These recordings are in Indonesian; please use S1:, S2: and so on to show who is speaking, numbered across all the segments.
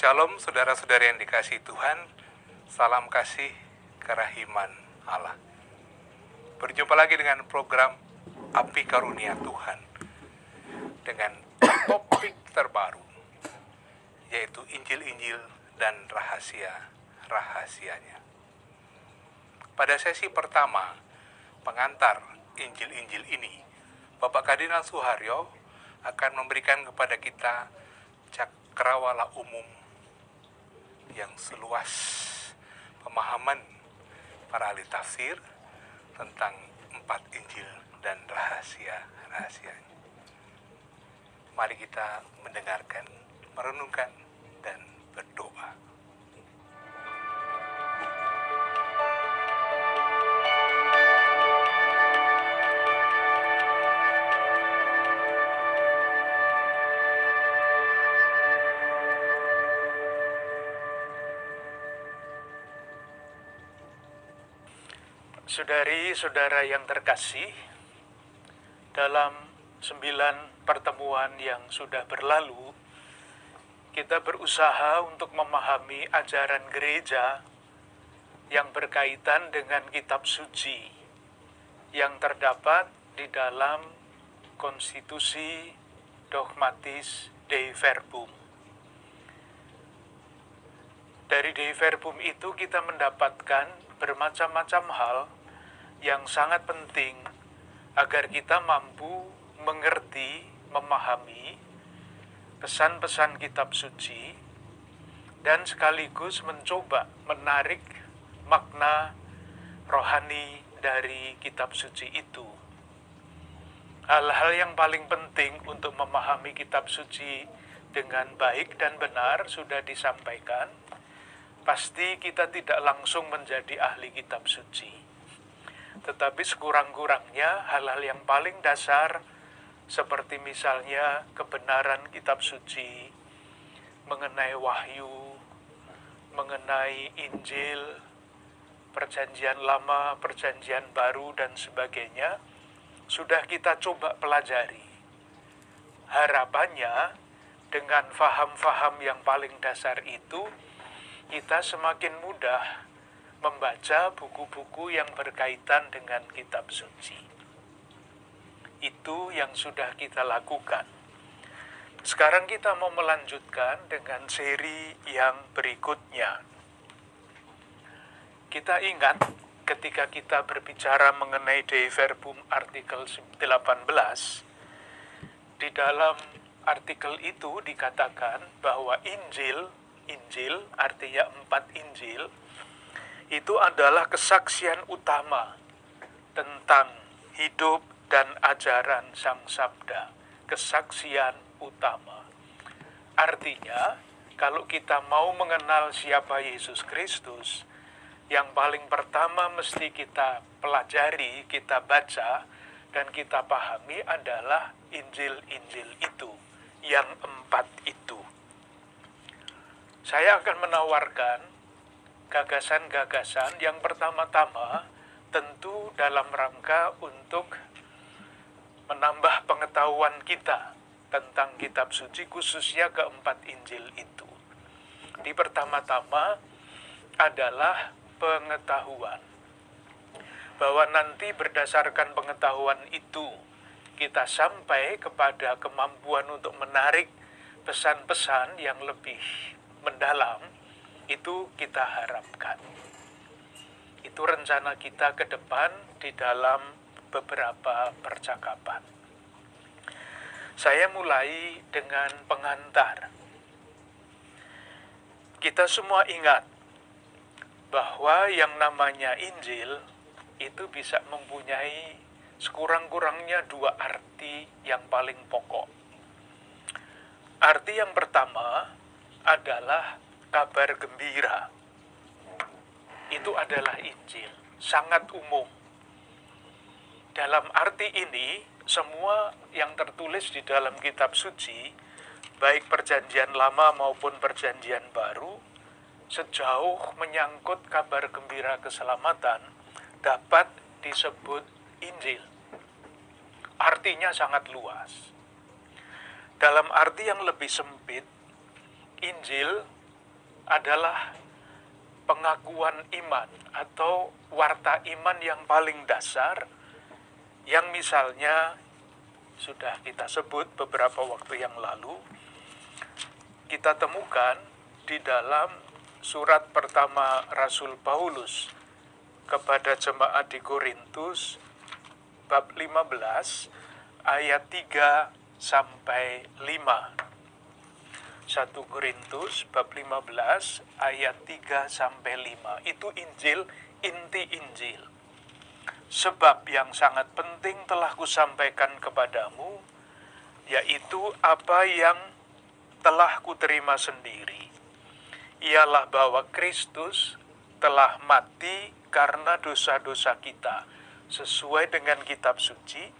S1: Shalom saudara-saudara yang dikasih Tuhan, salam kasih kerahiman Allah. Berjumpa lagi dengan program Api Karunia Tuhan dengan topik terbaru yaitu Injil-Injil dan rahasia-rahasianya. Pada sesi pertama pengantar Injil-Injil ini, Bapak Kardinal Suharyo akan memberikan kepada kita cakrawala umum yang seluas pemahaman para ahli tafsir tentang empat Injil dan rahasia-rahasianya. Mari kita mendengarkan, merenungkan, dan berdoa.
S2: Saudari-saudara yang terkasih, dalam sembilan pertemuan yang sudah berlalu, kita berusaha untuk memahami ajaran gereja yang berkaitan dengan kitab suci yang terdapat di dalam konstitusi dogmatis Dei Verbum. Dari Dei Verbum itu kita mendapatkan bermacam-macam hal yang sangat penting agar kita mampu mengerti, memahami pesan-pesan kitab suci dan sekaligus mencoba menarik makna rohani dari kitab suci itu. Hal-hal yang paling penting untuk memahami kitab suci dengan baik dan benar sudah disampaikan. Pasti kita tidak langsung menjadi ahli kitab suci tetapi sekurang-kurangnya hal-hal yang paling dasar seperti misalnya kebenaran kitab suci mengenai wahyu, mengenai Injil, perjanjian lama, perjanjian baru dan sebagainya sudah kita coba pelajari. Harapannya dengan faham-faham yang paling dasar itu kita semakin mudah membaca buku-buku yang berkaitan dengan kitab suci. Itu yang sudah kita lakukan. Sekarang kita mau melanjutkan dengan seri yang berikutnya. Kita ingat ketika kita berbicara mengenai Dei Verbum artikel 18, di dalam artikel itu dikatakan bahwa Injil, Injil artinya empat Injil, itu adalah kesaksian utama tentang hidup dan ajaran Sang Sabda. Kesaksian utama. Artinya, kalau kita mau mengenal siapa Yesus Kristus, yang paling pertama mesti kita pelajari, kita baca, dan kita pahami adalah Injil-Injil itu, yang empat itu. Saya akan menawarkan gagasan-gagasan yang pertama-tama tentu dalam rangka untuk menambah pengetahuan kita tentang kitab suci khususnya keempat Injil itu. Di pertama-tama adalah pengetahuan. Bahwa nanti berdasarkan pengetahuan itu kita sampai kepada kemampuan untuk menarik pesan-pesan yang lebih mendalam itu kita harapkan. Itu rencana kita ke depan di dalam beberapa percakapan. Saya mulai dengan pengantar. Kita semua ingat bahwa yang namanya Injil itu bisa mempunyai sekurang-kurangnya dua arti yang paling pokok. Arti yang pertama adalah kabar gembira itu adalah Injil, sangat umum. Dalam arti ini, semua yang tertulis di dalam kitab suci, baik perjanjian lama maupun perjanjian baru, sejauh menyangkut kabar gembira keselamatan, dapat disebut Injil. Artinya sangat luas. Dalam arti yang lebih sempit, Injil adalah pengakuan iman atau warta iman yang paling dasar yang misalnya sudah kita sebut beberapa waktu yang lalu kita temukan di dalam surat pertama Rasul Paulus kepada jemaat di Korintus bab 15 ayat 3 sampai 5. 1 Korintus bab 15 ayat 3 sampai 5. Itu Injil, inti Injil. Sebab yang sangat penting telah kusampaikan kepadamu, yaitu apa yang telah kuterima sendiri. Ialah bahwa Kristus telah mati karena dosa-dosa kita, sesuai dengan kitab suci,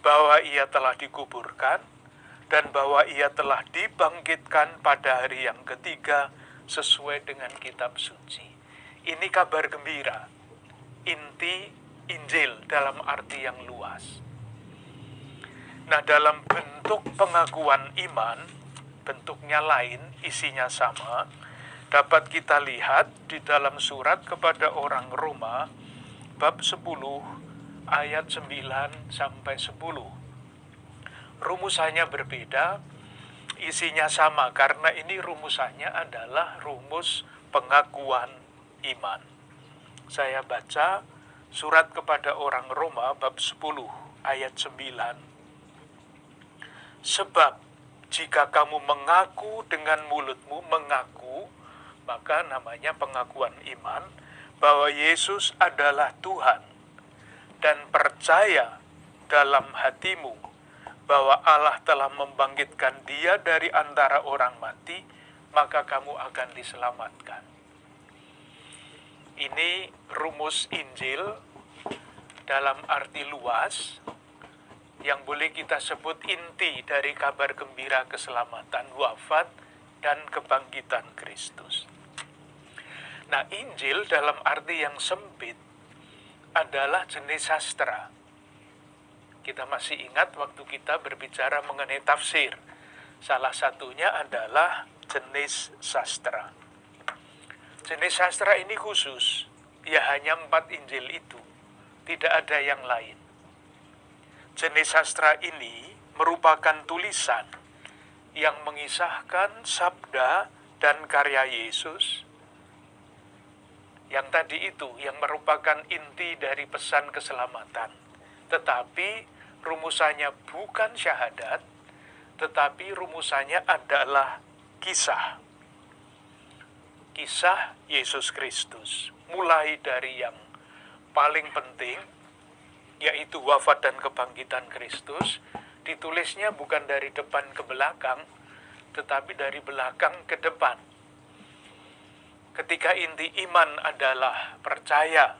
S2: bahwa ia telah dikuburkan, dan bahwa ia telah dibangkitkan pada hari yang ketiga sesuai dengan kitab suci. Ini kabar gembira, inti Injil dalam arti yang luas. Nah, dalam bentuk pengakuan iman, bentuknya lain, isinya sama, dapat kita lihat di dalam surat kepada orang Roma, bab 10, ayat 9 sampai 10 rumusannya berbeda, isinya sama karena ini rumusannya adalah rumus pengakuan iman. Saya baca surat kepada orang Roma bab 10 ayat 9. Sebab jika kamu mengaku dengan mulutmu mengaku, maka namanya pengakuan iman bahwa Yesus adalah Tuhan dan percaya dalam hatimu bahwa Allah telah membangkitkan dia dari antara orang mati, maka kamu akan diselamatkan. Ini rumus Injil dalam arti luas yang boleh kita sebut inti dari kabar gembira keselamatan wafat dan kebangkitan Kristus. Nah, Injil dalam arti yang sempit adalah jenis sastra kita masih ingat waktu kita berbicara mengenai tafsir. Salah satunya adalah jenis sastra. Jenis sastra ini khusus, ya hanya empat Injil itu, tidak ada yang lain. Jenis sastra ini merupakan tulisan yang mengisahkan sabda dan karya Yesus yang tadi itu yang merupakan inti dari pesan keselamatan. Tetapi rumusannya bukan syahadat, tetapi rumusannya adalah kisah. Kisah Yesus Kristus, mulai dari yang paling penting, yaitu wafat dan kebangkitan Kristus, ditulisnya bukan dari depan ke belakang, tetapi dari belakang ke depan. Ketika inti iman adalah percaya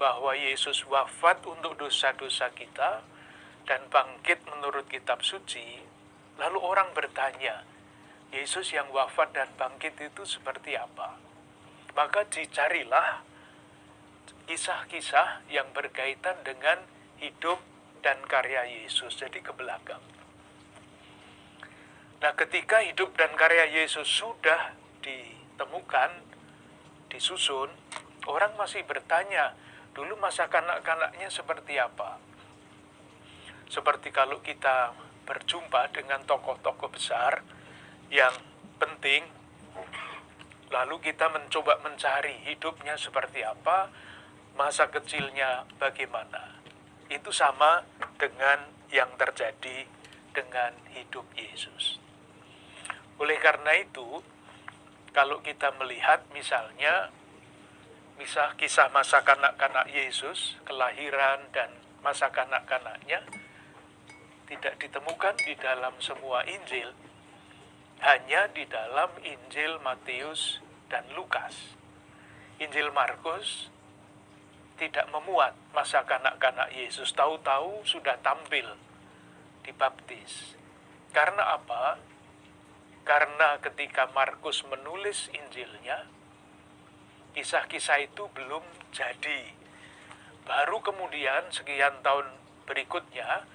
S2: bahwa Yesus wafat untuk dosa-dosa kita, dan bangkit menurut kitab suci, lalu orang bertanya, Yesus yang wafat dan bangkit itu seperti apa? Maka dicarilah kisah-kisah yang berkaitan dengan hidup dan karya Yesus, jadi ke belakang. Nah, ketika hidup dan karya Yesus sudah ditemukan, disusun, orang masih bertanya, dulu masa kanak-kanaknya seperti apa? Seperti kalau kita berjumpa dengan tokoh-tokoh besar yang penting, lalu kita mencoba mencari hidupnya seperti apa, masa kecilnya bagaimana. Itu sama dengan yang terjadi dengan hidup Yesus. Oleh karena itu, kalau kita melihat misalnya misal kisah masa kanak-kanak Yesus, kelahiran dan masa kanak-kanaknya, tidak ditemukan di dalam semua Injil, hanya di dalam Injil Matius dan Lukas. Injil Markus tidak memuat masa kanak-kanak Yesus, tahu-tahu sudah tampil dibaptis. Karena apa? Karena ketika Markus menulis Injilnya, kisah-kisah itu belum jadi. Baru kemudian sekian tahun berikutnya,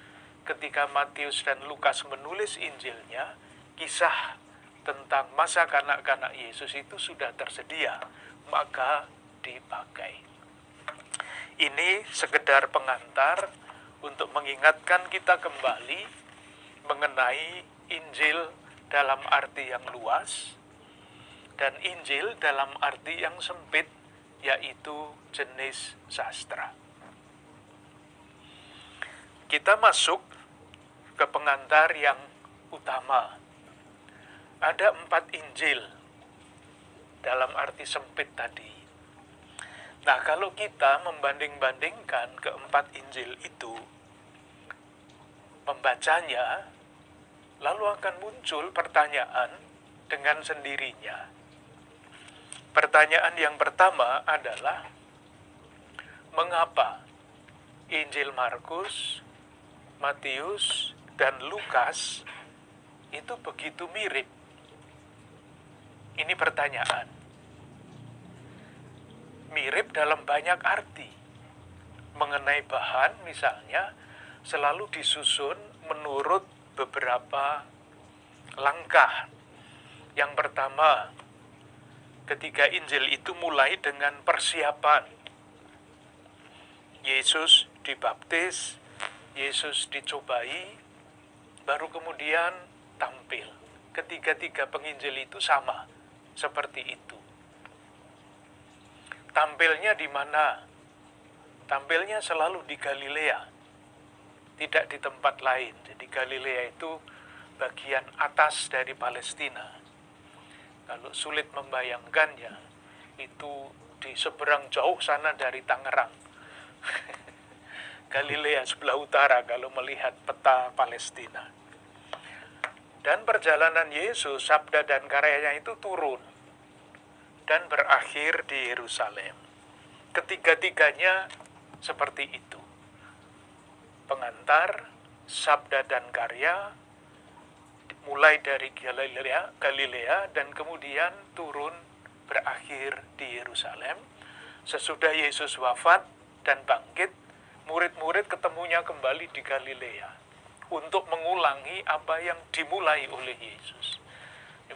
S2: ketika Matius dan Lukas menulis Injilnya, kisah tentang masa kanak-kanak Yesus itu sudah tersedia, maka dipakai. Ini sekedar pengantar untuk mengingatkan kita kembali mengenai Injil dalam arti yang luas dan Injil dalam arti yang sempit yaitu jenis sastra. Kita masuk ke pengantar yang utama. Ada empat Injil dalam arti sempit tadi. Nah, kalau kita membanding-bandingkan keempat Injil itu, membacanya, lalu akan muncul pertanyaan dengan sendirinya. Pertanyaan yang pertama adalah, mengapa Injil Markus, Matius, dan Lukas itu begitu mirip? Ini pertanyaan. Mirip dalam banyak arti. Mengenai bahan misalnya, selalu disusun menurut beberapa langkah. Yang pertama, ketika Injil itu mulai dengan persiapan. Yesus dibaptis, Yesus dicobai, baru kemudian tampil. Ketiga-tiga penginjil itu sama, seperti itu. Tampilnya di mana? Tampilnya selalu di Galilea, tidak di tempat lain. Jadi Galilea itu bagian atas dari Palestina. Kalau sulit membayangkannya, itu di seberang jauh sana dari Tangerang. Galilea sebelah utara kalau melihat peta Palestina. Dan perjalanan Yesus, sabda dan karyanya itu turun dan berakhir di Yerusalem. Ketiga-tiganya seperti itu. Pengantar, sabda dan karya, mulai dari Galilea, Galilea dan kemudian turun berakhir di Yerusalem. Sesudah Yesus wafat dan bangkit, murid-murid ketemunya kembali di Galilea untuk mengulangi apa yang dimulai oleh Yesus.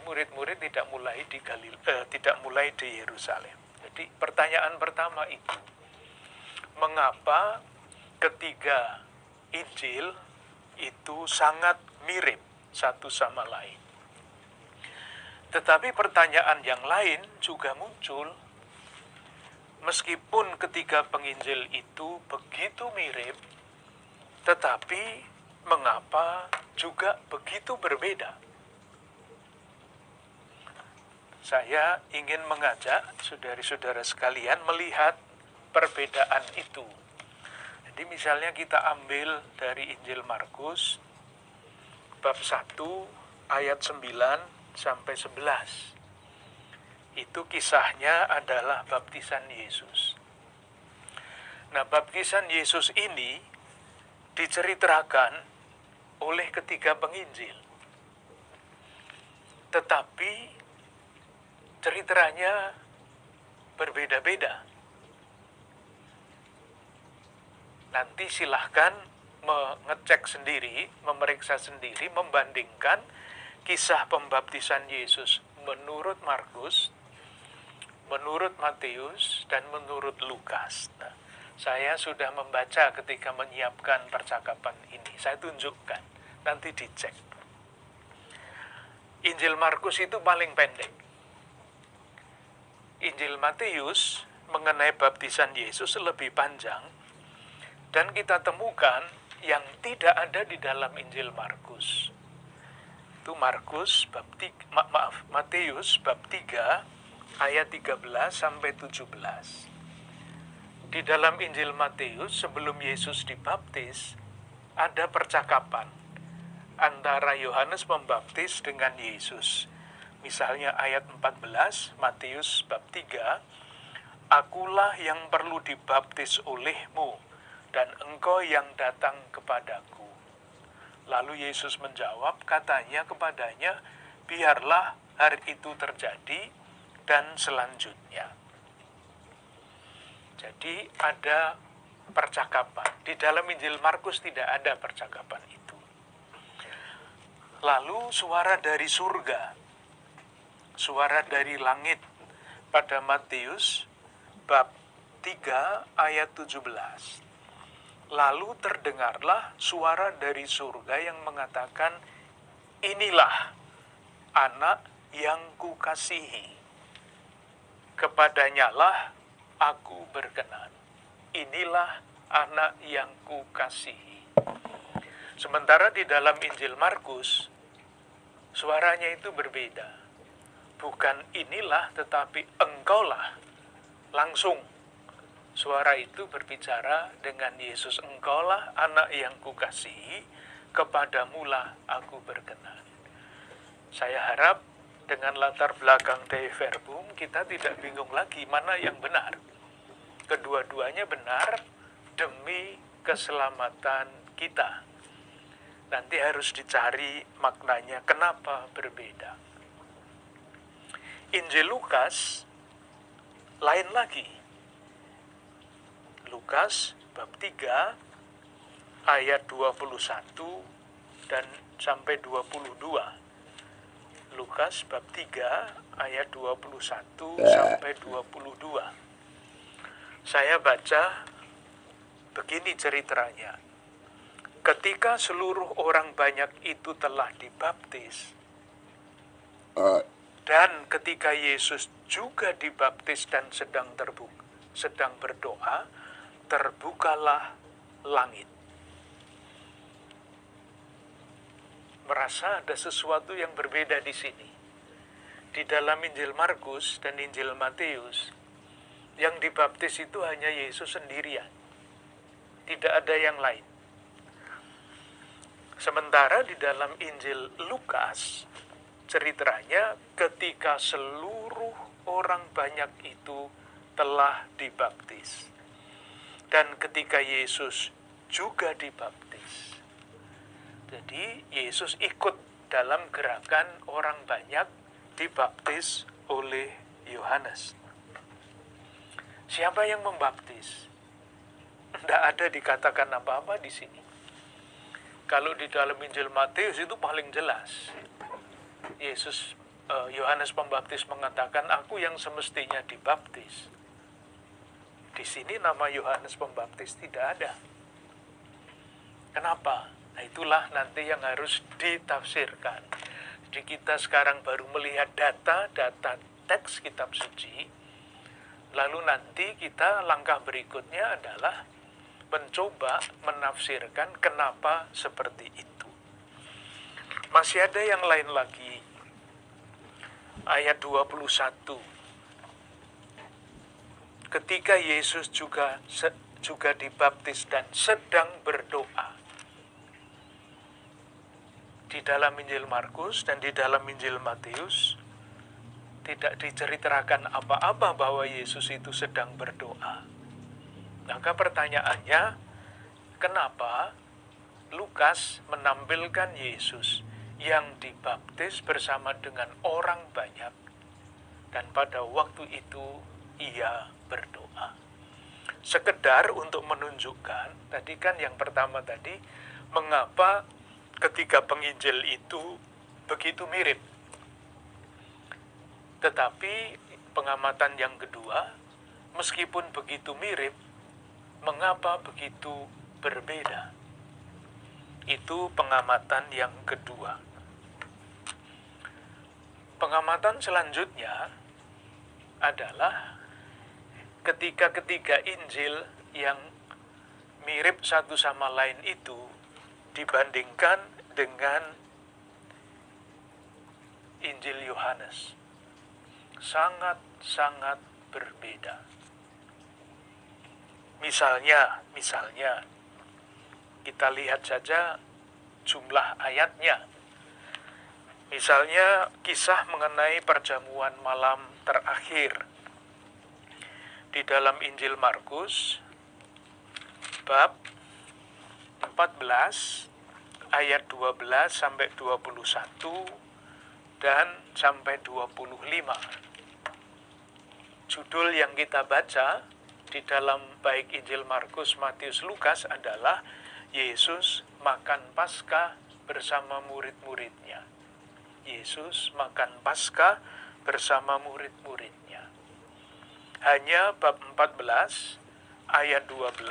S2: Murid-murid tidak mulai di Galil, eh, tidak mulai di Yerusalem. Jadi pertanyaan pertama itu, mengapa ketiga Injil itu sangat mirip satu sama lain. Tetapi pertanyaan yang lain juga muncul, meskipun ketiga penginjil itu begitu mirip, tetapi mengapa juga begitu berbeda? Saya ingin mengajak saudara-saudara sekalian melihat perbedaan itu. Jadi misalnya kita ambil dari Injil Markus, bab 1 ayat 9 sampai 11. Itu kisahnya adalah baptisan Yesus. Nah, baptisan Yesus ini diceritakan oleh ketiga penginjil. Tetapi ceritanya berbeda-beda. Nanti silahkan mengecek sendiri, memeriksa sendiri, membandingkan kisah pembaptisan Yesus menurut Markus, menurut Matius, dan menurut Lukas. Nah, saya sudah membaca ketika menyiapkan percakapan ini. Saya tunjukkan, nanti dicek. Injil Markus itu paling pendek. Injil Matius mengenai baptisan Yesus lebih panjang, dan kita temukan yang tidak ada di dalam Injil Markus. Itu Markus bab 3, ma maaf, Matius bab 3 ayat 13 sampai 17. Di dalam Injil Matius sebelum Yesus dibaptis ada percakapan antara Yohanes Pembaptis dengan Yesus. Misalnya ayat 14 Matius bab 3, Akulah yang perlu dibaptis olehmu, dan engkau yang datang kepadaku. Lalu Yesus menjawab, katanya kepadanya, biarlah hari itu terjadi dan selanjutnya. Jadi ada percakapan. Di dalam Injil Markus tidak ada percakapan itu. Lalu suara dari surga. suara dari langit pada Matius bab 3 ayat 17. Lalu terdengarlah suara dari surga yang mengatakan, Inilah anak yang kukasihi. Kepadanya lah aku berkenan. Inilah anak yang kukasihi. Sementara di dalam Injil Markus, suaranya itu berbeda. Bukan inilah, tetapi engkaulah. Langsung suara itu berbicara dengan Yesus, engkaulah anak yang kukasihi, kepadamulah aku berkenan. Saya harap dengan latar belakang Dei Verbum, kita tidak bingung lagi mana yang benar. Kedua-duanya benar demi keselamatan kita. Nanti harus dicari maknanya kenapa berbeda. Injil Lukas lain lagi. Lukas bab 3 ayat 21 dan sampai 22 Lukas bab 3 ayat 21 sampai 22. Saya baca begini ceritanya. Ketika seluruh orang banyak itu telah dibaptis, dan ketika Yesus juga dibaptis dan sedang terbuka, sedang berdoa, terbukalah langit merasa ada sesuatu yang berbeda di sini. Di dalam Injil Markus dan Injil Matius, yang dibaptis itu hanya Yesus sendirian. Tidak ada yang lain. Sementara di dalam Injil Lukas, ceritanya ketika seluruh orang banyak itu telah dibaptis. Dan ketika Yesus juga dibaptis jadi Yesus ikut dalam gerakan orang banyak dibaptis oleh Yohanes. Siapa yang membaptis? Tidak ada dikatakan apa-apa di sini. Kalau di dalam Injil Matius itu paling jelas. Yesus eh, Yohanes Pembaptis mengatakan, "Aku yang semestinya dibaptis." Di sini nama Yohanes Pembaptis tidak ada. Kenapa? Nah itulah nanti yang harus ditafsirkan. Jadi kita sekarang baru melihat data-data teks kitab suci, lalu nanti kita langkah berikutnya adalah mencoba menafsirkan kenapa seperti itu. Masih ada yang lain lagi. Ayat 21. Ketika Yesus juga juga dibaptis dan sedang berdoa di dalam Injil Markus dan di dalam Injil Matius tidak diceritakan apa-apa bahwa Yesus itu sedang berdoa. Maka pertanyaannya, kenapa Lukas menampilkan Yesus yang dibaptis bersama dengan orang banyak dan pada waktu itu ia berdoa. Sekedar untuk menunjukkan, tadi kan yang pertama tadi, mengapa ketiga penginjil itu begitu mirip. Tetapi pengamatan yang kedua, meskipun begitu mirip, mengapa begitu berbeda? Itu pengamatan yang kedua. Pengamatan selanjutnya adalah ketika ketiga Injil yang mirip satu sama lain itu dibandingkan dengan Injil Yohanes. Sangat-sangat berbeda. Misalnya, misalnya kita lihat saja jumlah ayatnya. Misalnya kisah mengenai perjamuan malam terakhir di dalam Injil Markus bab 14 ayat 12 sampai 21 dan sampai 25. Judul yang kita baca di dalam baik Injil Markus, Matius, Lukas adalah Yesus makan Paskah bersama murid-muridnya. Yesus makan Paskah bersama murid-muridnya. Hanya bab 14 ayat 12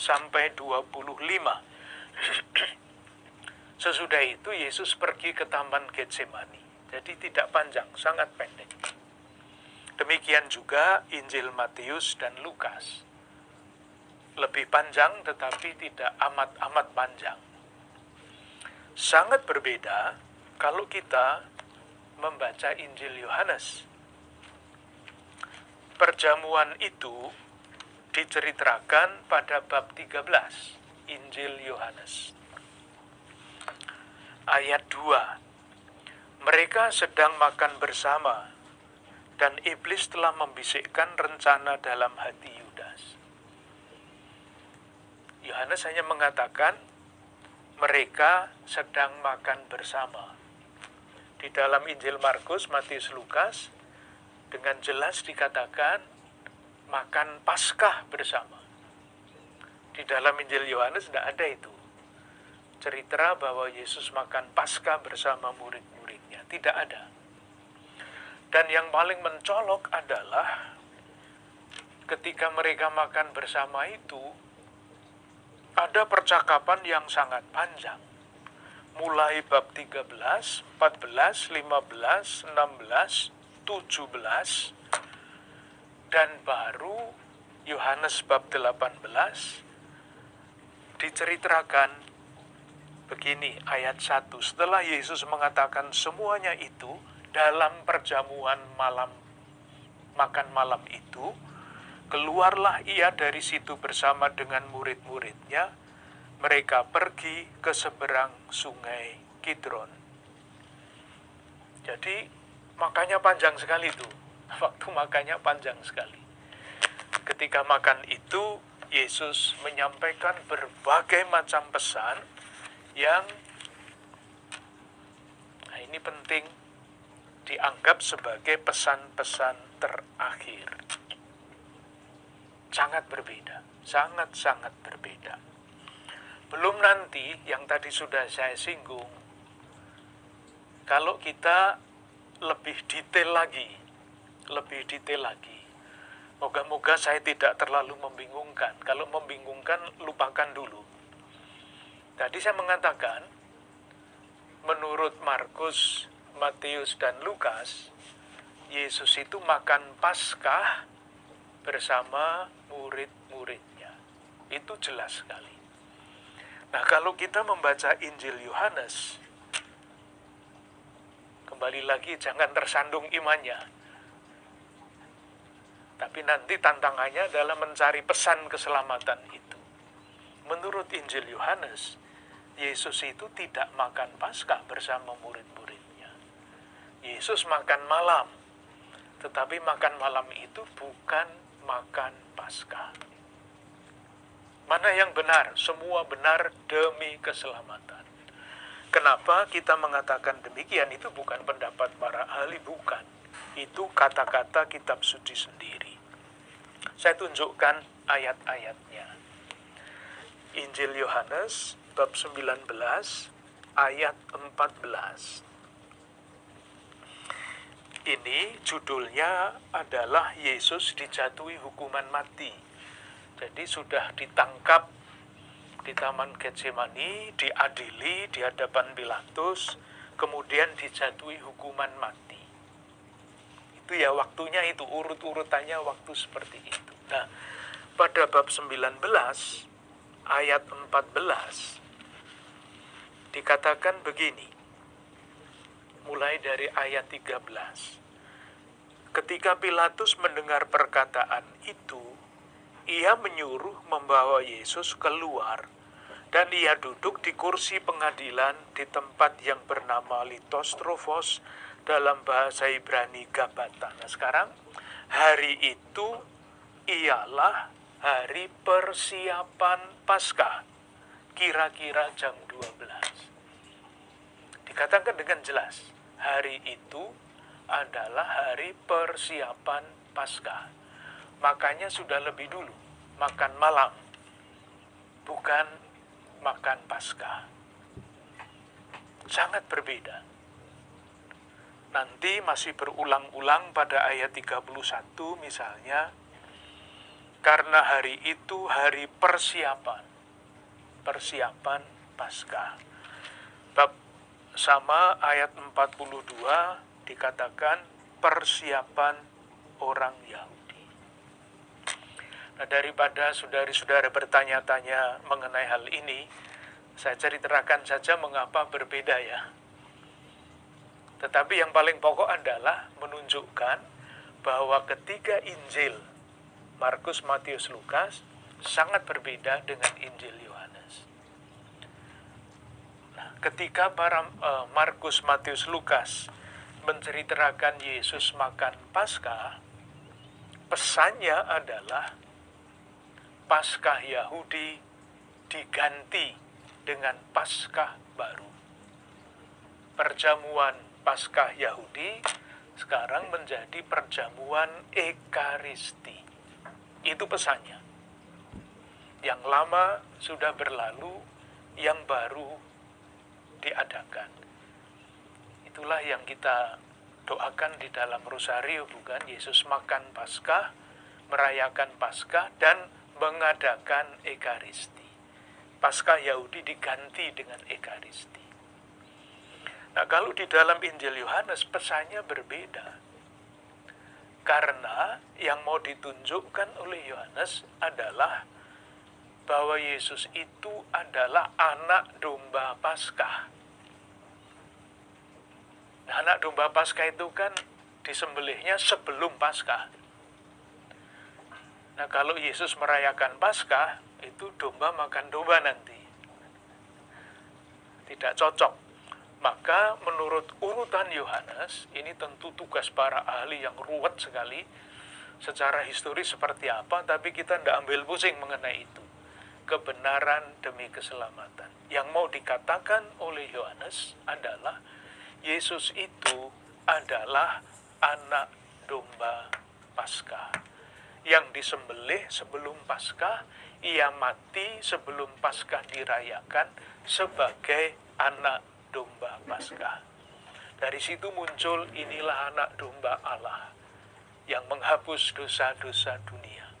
S2: sampai 25. Sesudah itu Yesus pergi ke taman Getsemani. Jadi tidak panjang, sangat pendek. Demikian juga Injil Matius dan Lukas. Lebih panjang tetapi tidak amat-amat panjang. Sangat berbeda kalau kita membaca Injil Yohanes. Perjamuan itu diceritakan pada bab 13 Injil Yohanes. Ayat 2. Mereka sedang makan bersama dan iblis telah membisikkan rencana dalam hati Yudas. Yohanes hanya mengatakan mereka sedang makan bersama. Di dalam Injil Markus, Matius, Lukas dengan jelas dikatakan makan Paskah bersama. Di dalam Injil Yohanes tidak ada itu. Cerita bahwa Yesus makan Paskah bersama murid-muridnya. Tidak ada. Dan yang paling mencolok adalah ketika mereka makan bersama itu, ada percakapan yang sangat panjang. Mulai bab 13, 14, 15, 16, 17, dan baru Yohanes bab 18 diceritakan begini ayat 1 setelah Yesus mengatakan semuanya itu dalam perjamuan malam makan malam itu keluarlah ia dari situ bersama dengan murid-muridnya. Mereka pergi ke seberang sungai Kidron. Jadi makanya panjang sekali itu waktu makannya panjang sekali. Ketika makan itu, Yesus menyampaikan berbagai macam pesan yang nah ini penting dianggap sebagai pesan-pesan terakhir. Sangat berbeda, sangat-sangat berbeda. Belum nanti yang tadi sudah saya singgung, kalau kita lebih detail lagi lebih detail lagi. Moga-moga saya tidak terlalu membingungkan. Kalau membingungkan, lupakan dulu. Tadi saya mengatakan, menurut Markus, Matius, dan Lukas, Yesus itu makan Paskah bersama murid-muridnya. Itu jelas sekali. Nah, kalau kita membaca Injil Yohanes, kembali lagi jangan tersandung imannya tapi nanti tantangannya adalah mencari pesan keselamatan itu. Menurut Injil Yohanes, Yesus itu tidak makan Paskah bersama murid-muridnya. Yesus makan malam, tetapi makan malam itu bukan makan Paskah. Mana yang benar? Semua benar demi keselamatan. Kenapa kita mengatakan demikian? Itu bukan pendapat para ahli, bukan. Itu kata-kata kitab suci sendiri. Saya tunjukkan ayat-ayatnya. Injil Yohanes bab 19 ayat 14. Ini judulnya adalah Yesus dijatuhi hukuman mati. Jadi sudah ditangkap di Taman Getsemani, diadili di hadapan Pilatus, kemudian dijatuhi hukuman mati itu ya waktunya itu urut-urutannya waktu seperti itu. Nah, pada bab 19 ayat 14 dikatakan begini. Mulai dari ayat 13. Ketika Pilatus mendengar perkataan itu, ia menyuruh membawa Yesus keluar dan ia duduk di kursi pengadilan di tempat yang bernama Litostrofos dalam bahasa Ibrani Gabata. Nah sekarang hari itu ialah hari persiapan Paskah. Kira-kira jam 12. Dikatakan dengan jelas, hari itu adalah hari persiapan Paskah. Makanya sudah lebih dulu makan malam, bukan makan Paskah. Sangat berbeda Nanti masih berulang-ulang pada ayat 31 misalnya, karena hari itu hari persiapan, persiapan Paskah. Bab sama ayat 42 dikatakan persiapan orang Yahudi. Nah, daripada saudari-saudara bertanya-tanya mengenai hal ini, saya ceritakan saja mengapa berbeda ya tetapi yang paling pokok adalah menunjukkan bahwa ketiga Injil Markus, Matius, Lukas sangat berbeda dengan Injil Yohanes. Ketika para uh, Markus, Matius, Lukas menceritakan Yesus makan Paskah, pesannya adalah Paskah Yahudi diganti dengan Paskah baru. Perjamuan Paskah Yahudi sekarang menjadi perjamuan Ekaristi. Itu pesannya. Yang lama sudah berlalu, yang baru diadakan. Itulah yang kita doakan di dalam rosario bukan Yesus makan Paskah, merayakan Paskah dan mengadakan Ekaristi. Paskah Yahudi diganti dengan Ekaristi. Nah, kalau di dalam Injil Yohanes pesannya berbeda. Karena yang mau ditunjukkan oleh Yohanes adalah bahwa Yesus itu adalah anak domba Paskah. Anak domba Paskah itu kan disembelihnya sebelum Paskah. Nah, kalau Yesus merayakan Paskah, itu domba makan domba nanti. Tidak cocok maka menurut urutan Yohanes, ini tentu tugas para ahli yang ruwet sekali. Secara historis seperti apa, tapi kita tidak ambil pusing mengenai itu. Kebenaran demi keselamatan. Yang mau dikatakan oleh Yohanes adalah Yesus itu adalah anak domba Paskah. Yang disembelih sebelum Paskah, ia mati sebelum Paskah dirayakan sebagai anak domba Paskah. Dari situ muncul inilah anak domba Allah yang menghapus dosa-dosa dunia.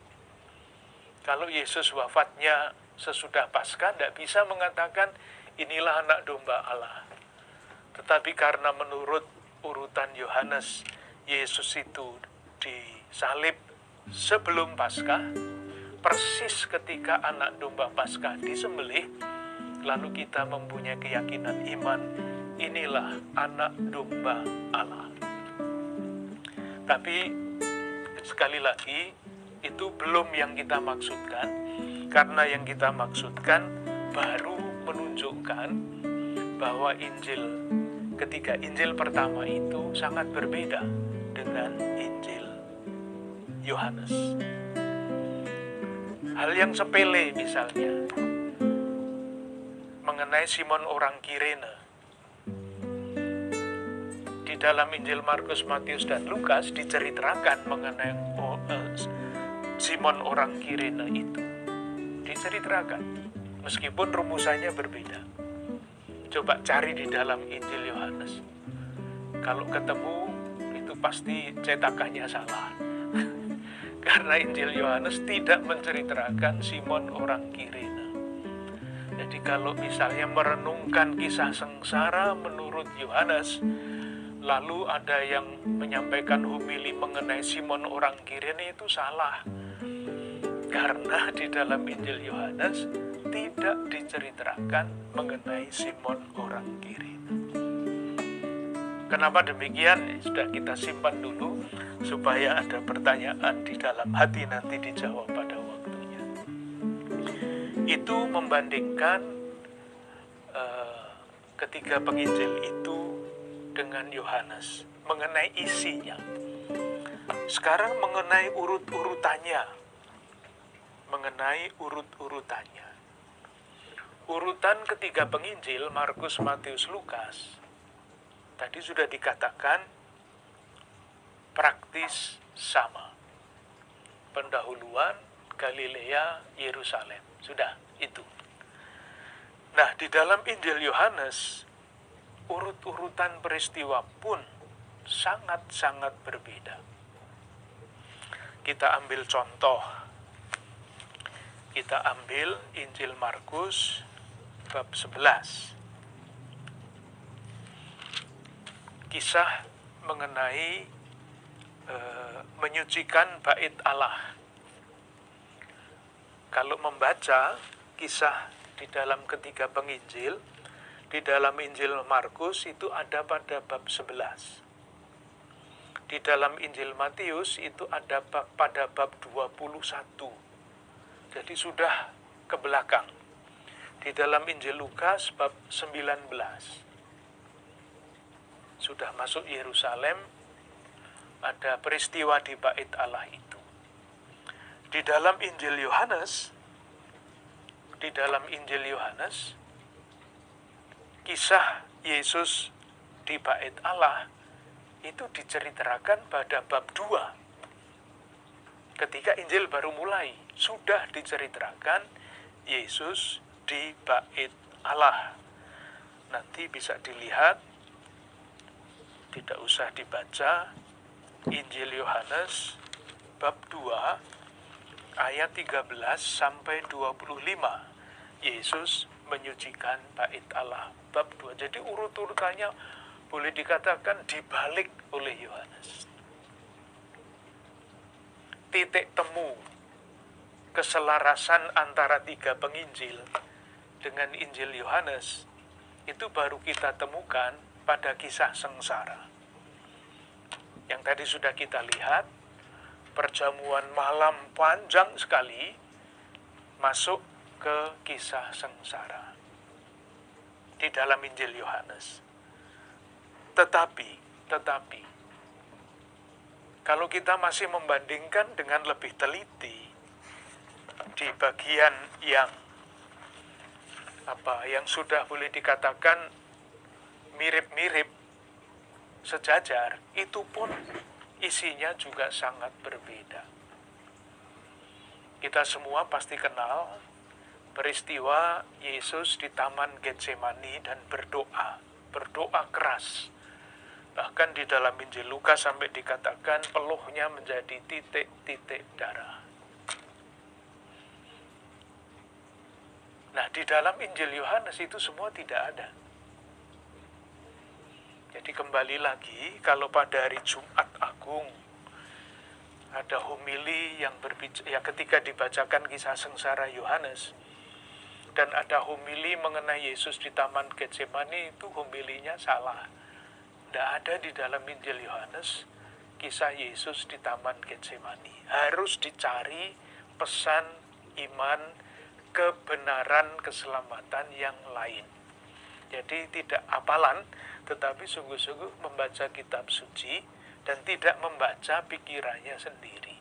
S2: Kalau Yesus wafatnya sesudah Paskah, tidak bisa mengatakan inilah anak domba Allah. Tetapi karena menurut urutan Yohanes, Yesus itu disalib sebelum Paskah, persis ketika anak domba Paskah disembelih, lalu kita mempunyai keyakinan iman, inilah anak domba Allah. Tapi sekali lagi, itu belum yang kita maksudkan, karena yang kita maksudkan baru menunjukkan bahwa Injil ketika Injil pertama itu sangat berbeda dengan Injil Yohanes. Hal yang sepele misalnya, mengenai Simon orang Kirene. Di dalam Injil Markus, Matius, dan Lukas diceritakan mengenai oh, uh, Simon orang Kirene itu. Diceritakan, meskipun rumusannya berbeda. Coba cari di dalam Injil Yohanes. Kalau ketemu, itu pasti cetakannya salah. Karena Injil Yohanes tidak menceritakan Simon orang Kirene. Jadi kalau misalnya merenungkan kisah sengsara menurut Yohanes, lalu ada yang menyampaikan humili mengenai Simon orang Kirene itu salah. Karena di dalam Injil Yohanes tidak diceritakan mengenai Simon orang Kirene. Kenapa demikian? Sudah kita simpan dulu supaya ada pertanyaan di dalam hati nanti dijawab pada itu membandingkan uh, ketiga penginjil itu dengan Yohanes mengenai isinya. Sekarang mengenai urut-urutannya, mengenai urut-urutannya. Urutan ketiga penginjil Markus, Matius, Lukas tadi sudah dikatakan praktis sama. Pendahuluan Galilea, Yerusalem. Sudah, itu. Nah, di dalam Injil Yohanes, urut-urutan peristiwa pun sangat-sangat berbeda. Kita ambil contoh. Kita ambil Injil Markus bab 11. Kisah mengenai e, menyucikan bait Allah. Kalau membaca kisah di dalam ketiga penginjil, di dalam Injil Markus itu ada pada bab 11. Di dalam Injil Matius itu ada pada bab 21. Jadi sudah ke belakang. Di dalam Injil Lukas bab 19. Sudah masuk Yerusalem, ada peristiwa di bait Allah itu. Di dalam Injil Yohanes, di dalam Injil Yohanes, kisah Yesus di bait Allah itu diceritakan pada bab 2. Ketika Injil baru mulai, sudah diceritakan Yesus di bait Allah. Nanti bisa dilihat, tidak usah dibaca, Injil Yohanes bab 2 ayat 13 sampai 25. Yesus menyucikan bait Allah bab 2. Jadi urut-urutannya boleh dikatakan dibalik oleh Yohanes. Titik temu keselarasan antara tiga penginjil dengan Injil Yohanes itu baru kita temukan pada kisah sengsara. Yang tadi sudah kita lihat, perjamuan malam panjang sekali masuk ke kisah sengsara di dalam Injil Yohanes. Tetapi, tetapi, kalau kita masih membandingkan dengan lebih teliti di bagian yang apa yang sudah boleh dikatakan mirip-mirip sejajar, itu pun isinya juga sangat berbeda. Kita semua pasti kenal peristiwa Yesus di Taman Getsemani dan berdoa, berdoa keras. Bahkan di dalam Injil Lukas sampai dikatakan peluhnya menjadi titik-titik darah. Nah, di dalam Injil Yohanes itu semua tidak ada. Jadi kembali lagi, kalau pada hari Jumat Agung ada homili yang berbicara, ya ketika dibacakan kisah sengsara Yohanes, dan ada homili mengenai Yesus di Taman Getsemani itu homilinya salah. Tidak ada di dalam Injil Yohanes kisah Yesus di Taman Getsemani. Harus dicari pesan iman, kebenaran, keselamatan yang lain. Jadi tidak apalan, tetapi sungguh-sungguh membaca kitab suci dan tidak membaca pikirannya sendiri.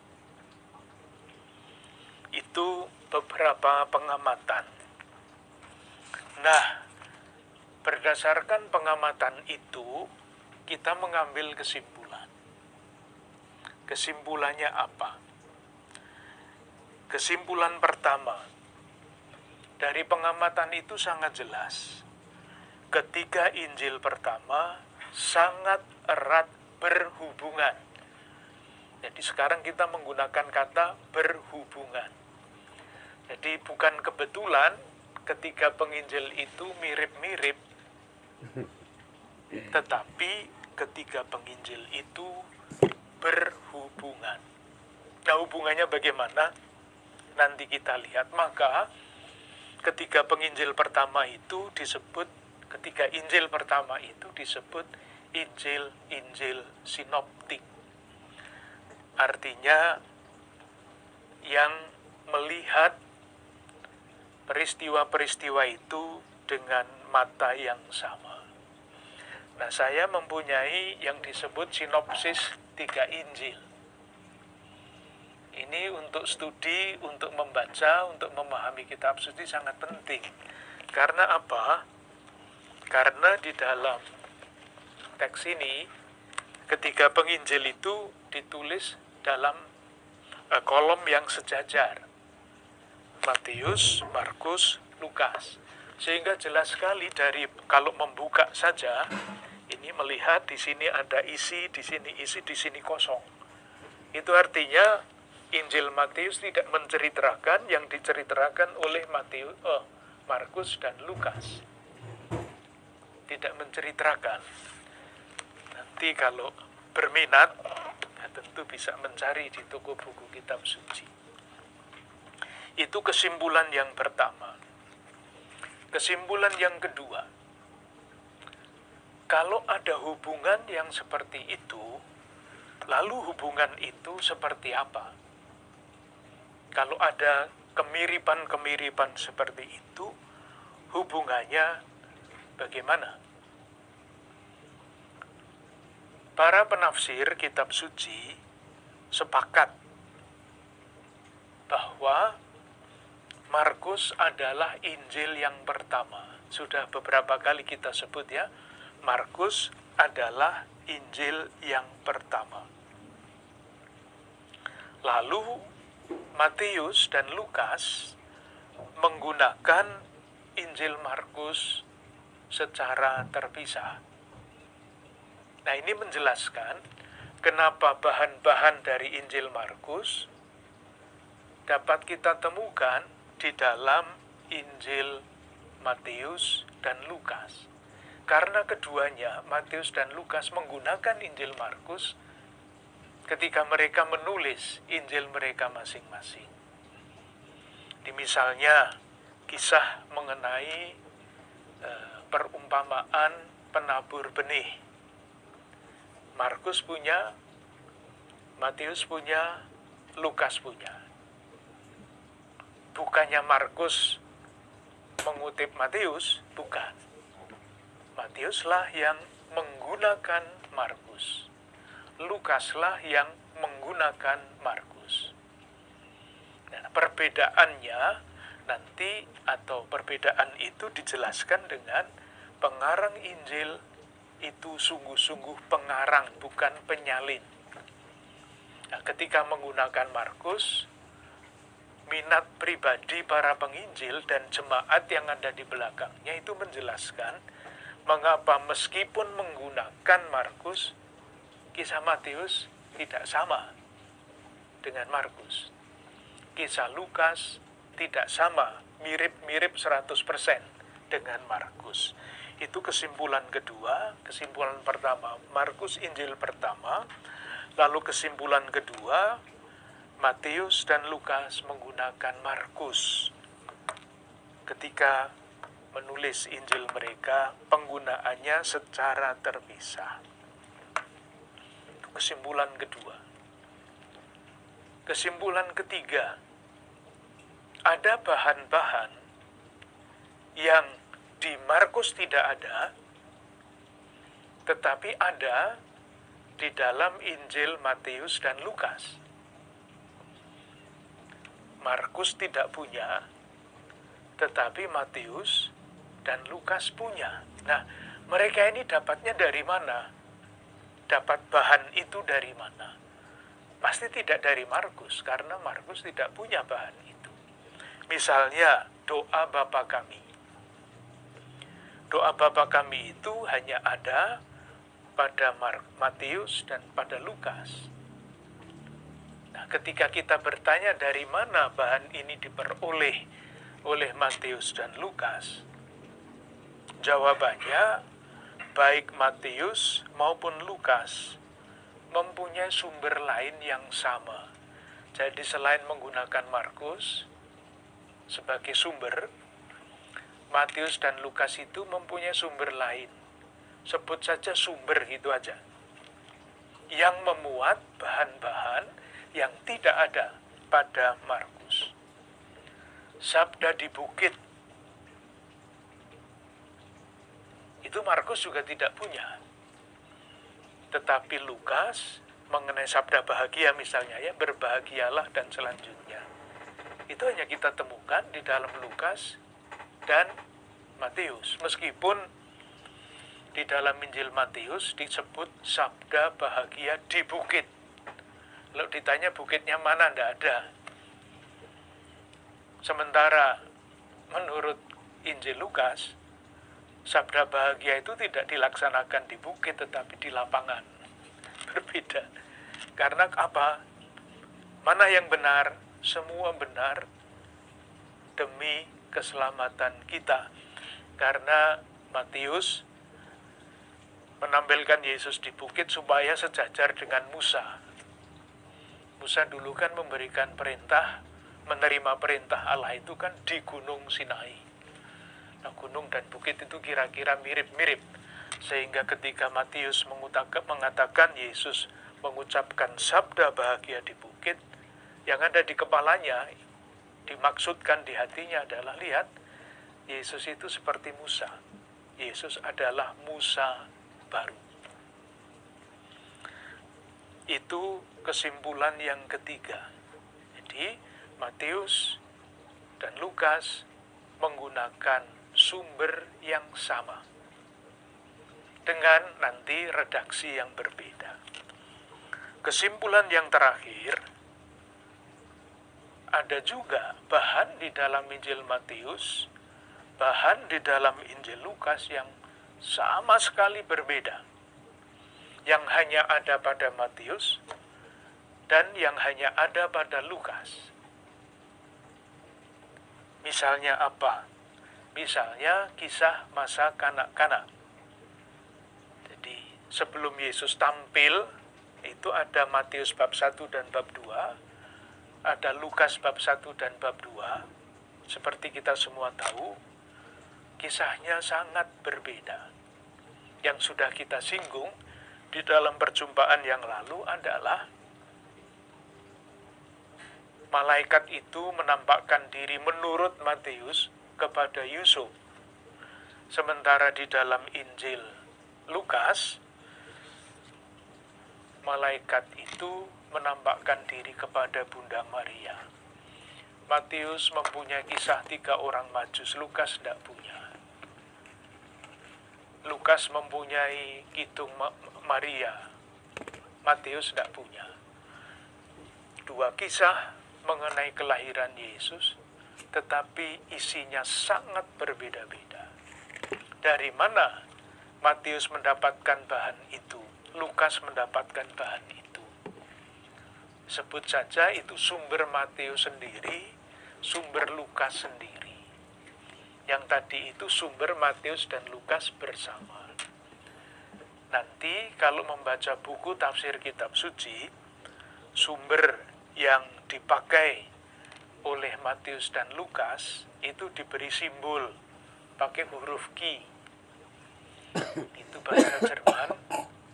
S2: Itu beberapa pengamatan Nah, berdasarkan pengamatan itu, kita mengambil kesimpulan. Kesimpulannya apa? Kesimpulan pertama, dari pengamatan itu sangat jelas. Ketiga Injil pertama sangat erat berhubungan. Jadi sekarang kita menggunakan kata berhubungan. Jadi bukan kebetulan ketiga penginjil itu mirip-mirip, tetapi ketiga penginjil itu berhubungan. Nah hubungannya bagaimana? Nanti kita lihat. Maka ketiga penginjil pertama itu disebut, ketiga Injil pertama itu disebut Injil-Injil sinoptik. Artinya yang melihat peristiwa-peristiwa itu dengan mata yang sama. Nah, saya mempunyai yang disebut sinopsis tiga Injil. Ini untuk studi, untuk membaca, untuk memahami kitab suci sangat penting. Karena apa? Karena di dalam teks ini, ketiga penginjil itu ditulis dalam uh, kolom yang sejajar Matius, Markus, Lukas. Sehingga jelas sekali dari kalau membuka saja, ini melihat di sini ada isi, di sini isi, di sini kosong. Itu artinya Injil Matius tidak menceritakan yang diceritakan oleh Matius, oh, Markus dan Lukas. Tidak menceritakan. Nanti kalau berminat, ya tentu bisa mencari di toko buku kitab suci. Itu kesimpulan yang pertama. Kesimpulan yang kedua, kalau ada hubungan yang seperti itu, lalu hubungan itu seperti apa? Kalau ada kemiripan-kemiripan seperti itu, hubungannya bagaimana? Para penafsir kitab suci sepakat bahwa Markus adalah Injil yang pertama. Sudah beberapa kali kita sebut ya, Markus adalah Injil yang pertama. Lalu Matius dan Lukas menggunakan Injil Markus secara terpisah. Nah, ini menjelaskan kenapa bahan-bahan dari Injil Markus dapat kita temukan di dalam Injil Matius dan Lukas. Karena keduanya, Matius dan Lukas menggunakan Injil Markus ketika mereka menulis Injil mereka masing-masing. Di misalnya kisah mengenai e, perumpamaan penabur benih. Markus punya, Matius punya, Lukas punya. Bukannya Markus mengutip Matius, bukan Matiuslah yang menggunakan Markus. Lukaslah yang menggunakan Markus. Nah, perbedaannya nanti atau perbedaan itu dijelaskan dengan pengarang Injil itu sungguh-sungguh pengarang bukan penyalin. Nah, ketika menggunakan Markus, minat pribadi para penginjil dan jemaat yang ada di belakangnya itu menjelaskan mengapa meskipun menggunakan Markus, kisah Matius tidak sama dengan Markus. Kisah Lukas tidak sama, mirip-mirip 100% dengan Markus. Itu kesimpulan kedua, kesimpulan pertama, Markus Injil pertama, lalu kesimpulan kedua, Matius dan Lukas menggunakan Markus. Ketika menulis Injil mereka, penggunaannya secara terpisah. Kesimpulan kedua. Kesimpulan ketiga, ada bahan-bahan yang di Markus tidak ada, tetapi ada di dalam Injil Matius dan Lukas. Markus tidak punya, tetapi Matius dan Lukas punya. Nah, mereka ini dapatnya dari mana? Dapat bahan itu dari mana? Pasti tidak dari Markus, karena Markus tidak punya bahan itu. Misalnya, doa Bapa kami. Doa Bapa kami itu hanya ada pada Matius dan pada Lukas. Nah, ketika kita bertanya dari mana bahan ini diperoleh oleh Matius dan Lukas, Jawabannya, baik Matius maupun Lukas mempunyai sumber lain yang sama. Jadi selain menggunakan Markus sebagai sumber, Matius dan Lukas itu mempunyai sumber lain. Sebut saja sumber gitu aja. Yang memuat bahan-bahan yang tidak ada pada Markus. Sabda di bukit itu Markus juga tidak punya. Tetapi Lukas mengenai sabda bahagia misalnya ya, berbahagialah dan selanjutnya. Itu hanya kita temukan di dalam Lukas dan Matius. Meskipun di dalam Injil Matius disebut sabda bahagia di bukit. Lalu ditanya bukitnya mana, tidak ada. Sementara menurut Injil Lukas, sabda bahagia itu tidak dilaksanakan di bukit tetapi di lapangan. Berbeda. Karena apa? Mana yang benar? Semua benar demi keselamatan kita. Karena Matius menampilkan Yesus di bukit supaya sejajar dengan Musa. Musa dulu kan memberikan perintah, menerima perintah Allah itu kan di Gunung Sinai. Gunung dan bukit itu kira-kira mirip-mirip. Sehingga ketika Matius mengatakan Yesus mengucapkan sabda bahagia di bukit, yang ada di kepalanya, dimaksudkan di hatinya adalah, lihat, Yesus itu seperti Musa. Yesus adalah Musa baru. Itu kesimpulan yang ketiga. Jadi, Matius dan Lukas menggunakan sumber yang sama dengan nanti redaksi yang berbeda. Kesimpulan yang terakhir, ada juga bahan di dalam Injil Matius, bahan di dalam Injil Lukas yang sama sekali berbeda. Yang hanya ada pada Matius dan yang hanya ada pada Lukas. Misalnya apa? Misalnya kisah masa kanak-kanak. Jadi sebelum Yesus tampil, itu ada Matius bab 1 dan bab 2, ada Lukas bab 1 dan bab 2. Seperti kita semua tahu, kisahnya sangat berbeda. Yang sudah kita singgung di dalam perjumpaan yang lalu adalah malaikat itu menampakkan diri menurut Matius kepada Yusuf. Sementara di dalam Injil Lukas, malaikat itu menampakkan diri kepada Bunda Maria. Matius mempunyai kisah tiga orang majus, Lukas tidak punya. Lukas mempunyai Kidung Maria, Matius tidak punya. Dua kisah mengenai kelahiran Yesus, tetapi isinya sangat berbeda-beda. Dari mana Matius mendapatkan bahan itu, Lukas mendapatkan bahan itu. Sebut saja itu sumber Matius sendiri, sumber Lukas sendiri. Yang tadi itu sumber Matius dan Lukas bersama. Nanti kalau membaca buku tafsir kitab suci, sumber yang dipakai oleh Matius dan Lukas itu diberi simbol pakai huruf Q. Itu bahasa Jerman,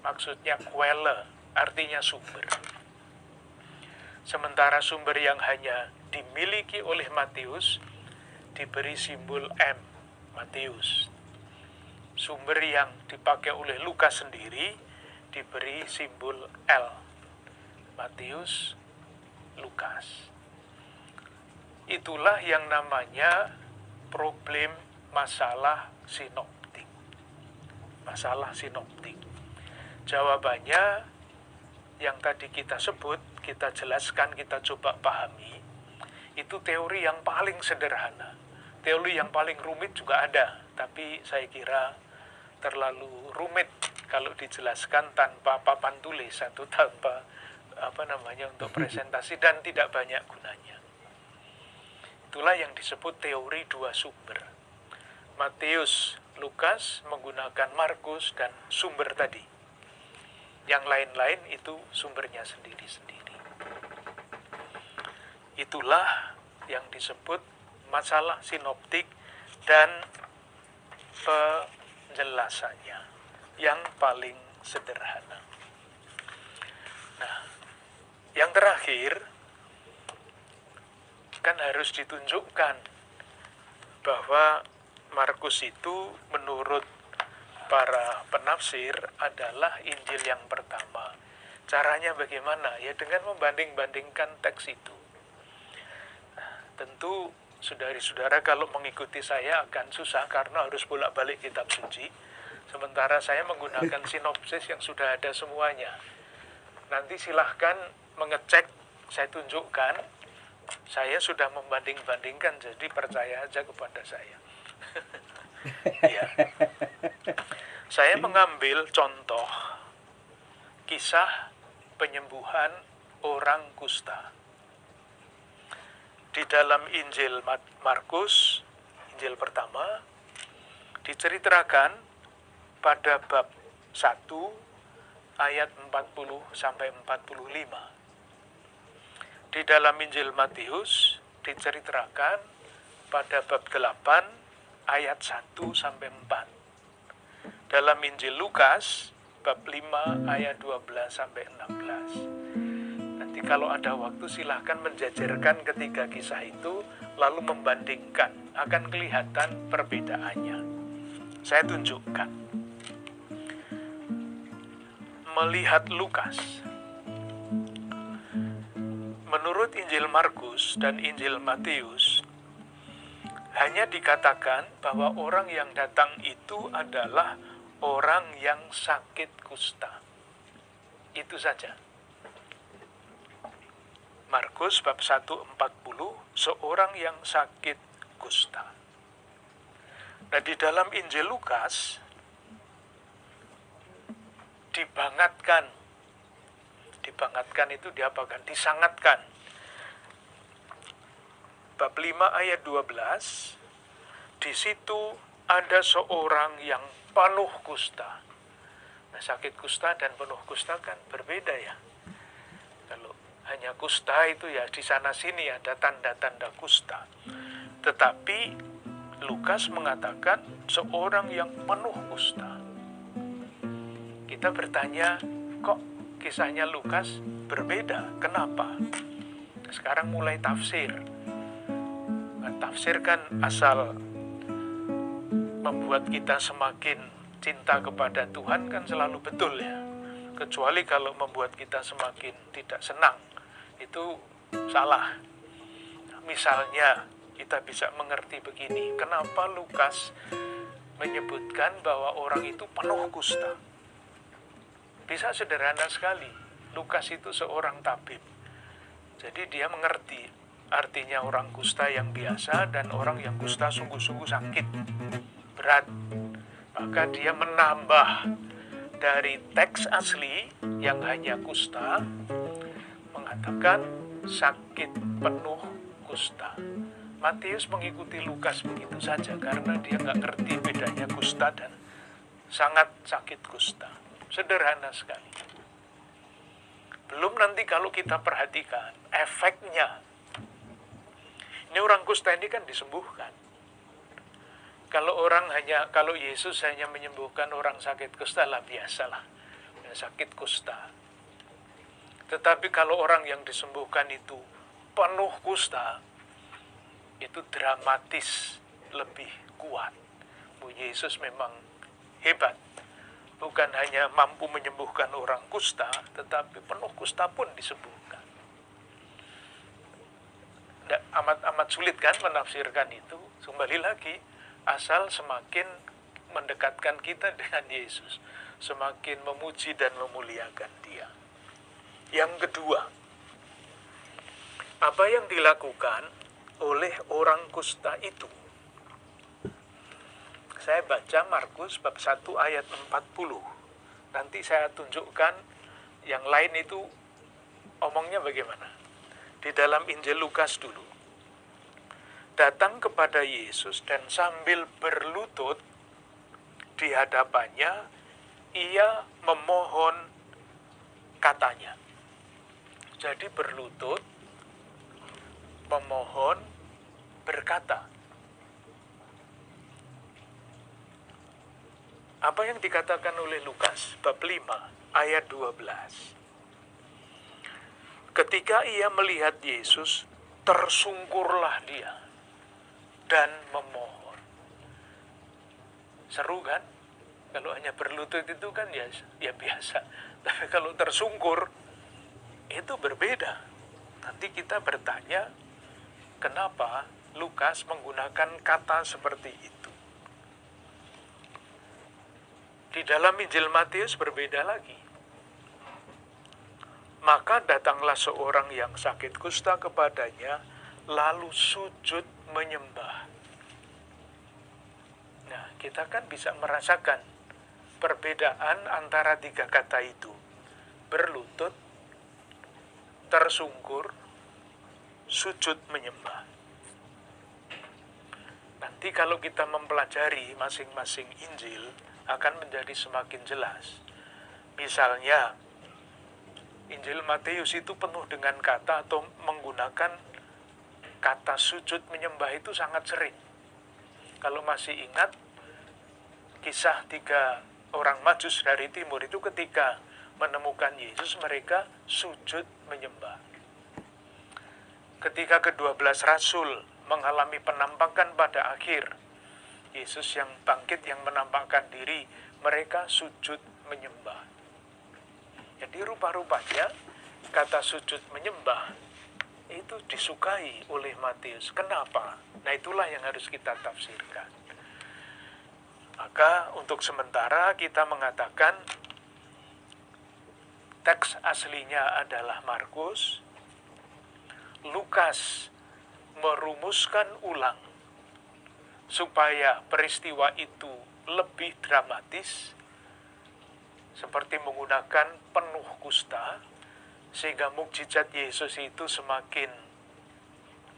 S2: maksudnya Quelle, artinya sumber. Sementara sumber yang hanya dimiliki oleh Matius diberi simbol M, Matius. Sumber yang dipakai oleh Lukas sendiri diberi simbol L, Matius, Lukas. Itulah yang namanya problem masalah sinoptik. Masalah sinoptik. Jawabannya yang tadi kita sebut, kita jelaskan, kita coba pahami, itu teori yang paling sederhana teori yang paling rumit juga ada, tapi saya kira terlalu rumit kalau dijelaskan tanpa papan tulis atau tanpa apa namanya untuk presentasi dan tidak banyak gunanya. Itulah yang disebut teori dua sumber. Matius, Lukas menggunakan Markus dan sumber tadi. Yang lain-lain itu sumbernya sendiri-sendiri. Itulah yang disebut masalah sinoptik dan penjelasannya yang paling sederhana. Nah, yang terakhir kan harus ditunjukkan bahwa Markus itu menurut para penafsir adalah Injil yang pertama. Caranya bagaimana? Ya dengan membanding-bandingkan teks itu. Nah, tentu Saudari-saudara kalau mengikuti saya akan susah karena harus bolak-balik kitab suci. Sementara saya menggunakan sinopsis yang sudah ada semuanya. Nanti silahkan mengecek, saya tunjukkan. Saya sudah membanding-bandingkan, jadi percaya aja kepada saya. Ya. Saya mengambil contoh kisah penyembuhan orang kusta. Di dalam Injil Markus, Injil pertama, diceritakan pada bab 1 ayat 40 sampai 45. Di dalam Injil Matius diceritakan pada bab 8 ayat 1 sampai 4. Dalam Injil Lukas bab 5 ayat 12 sampai 16. Nanti kalau ada waktu silahkan menjajarkan ketiga kisah itu lalu membandingkan akan kelihatan perbedaannya. Saya tunjukkan. Melihat Lukas menurut Injil Markus dan Injil Matius, hanya dikatakan bahwa orang yang datang itu adalah orang yang sakit kusta. Itu saja. Markus bab 1:40 seorang yang sakit kusta. Nah, di dalam Injil Lukas dibangatkan dibangatkan itu diapakan? Disangatkan. Bab 5 ayat 12, di situ ada seorang yang penuh kusta. Nah, sakit kusta dan penuh kusta kan berbeda ya. Kalau hanya kusta itu ya di sana sini ada tanda-tanda kusta. Tetapi Lukas mengatakan seorang yang penuh kusta. Kita bertanya, kok kisahnya Lukas berbeda. Kenapa? Sekarang mulai tafsir. Nah, tafsir kan asal membuat kita semakin cinta kepada Tuhan kan selalu betul ya. Kecuali kalau membuat kita semakin tidak senang. Itu salah. Misalnya kita bisa mengerti begini, kenapa Lukas menyebutkan bahwa orang itu penuh kusta? Bisa sederhana sekali. Lukas itu seorang tabib. Jadi dia mengerti artinya orang kusta yang biasa dan orang yang kusta sungguh-sungguh sakit, berat. Maka dia menambah dari teks asli yang hanya kusta, mengatakan sakit penuh kusta. Matius mengikuti Lukas begitu saja karena dia nggak ngerti bedanya kusta dan sangat sakit kusta. Sederhana sekali. Belum nanti kalau kita perhatikan efeknya. Ini orang kusta ini kan disembuhkan. Kalau orang hanya, kalau Yesus hanya menyembuhkan orang sakit kusta lah biasalah. Sakit kusta. Tetapi kalau orang yang disembuhkan itu penuh kusta, itu dramatis lebih kuat. Bu Yesus memang hebat bukan hanya mampu menyembuhkan orang kusta, tetapi penuh kusta pun disembuhkan. Amat-amat sulit kan menafsirkan itu. Kembali lagi, asal semakin mendekatkan kita dengan Yesus, semakin memuji dan memuliakan Dia. Yang kedua, apa yang dilakukan oleh orang kusta itu saya baca Markus bab 1 ayat 40. Nanti saya tunjukkan yang lain itu omongnya bagaimana. Di dalam Injil Lukas dulu. Datang kepada Yesus dan sambil berlutut di hadapannya, ia memohon katanya. Jadi berlutut, memohon, berkata. Apa yang dikatakan oleh Lukas bab 5 ayat 12. Ketika ia melihat Yesus, tersungkurlah dia dan memohon. Seru kan? Kalau hanya berlutut itu kan ya, ya biasa. Tapi kalau tersungkur, itu berbeda. Nanti kita bertanya, kenapa Lukas menggunakan kata seperti itu. Di dalam Injil Matius berbeda lagi. Maka datanglah seorang yang sakit kusta kepadanya, lalu sujud menyembah. Nah, kita kan bisa merasakan perbedaan antara tiga kata itu. Berlutut, tersungkur, sujud menyembah. Nanti kalau kita mempelajari masing-masing Injil akan menjadi semakin jelas. Misalnya, Injil Matius itu penuh dengan kata atau menggunakan kata sujud menyembah itu sangat sering. Kalau masih ingat kisah tiga orang majus dari timur itu ketika menemukan Yesus mereka sujud menyembah. Ketika kedua belas rasul mengalami penampakan pada akhir, Yesus yang bangkit yang menampakkan diri, mereka sujud menyembah. Jadi rupa-rupanya kata sujud menyembah itu disukai oleh Matius. Kenapa? Nah itulah yang harus kita tafsirkan. Maka untuk sementara kita mengatakan teks aslinya adalah Markus, Lukas merumuskan ulang supaya peristiwa itu lebih dramatis seperti menggunakan penuh kusta sehingga mukjizat Yesus itu semakin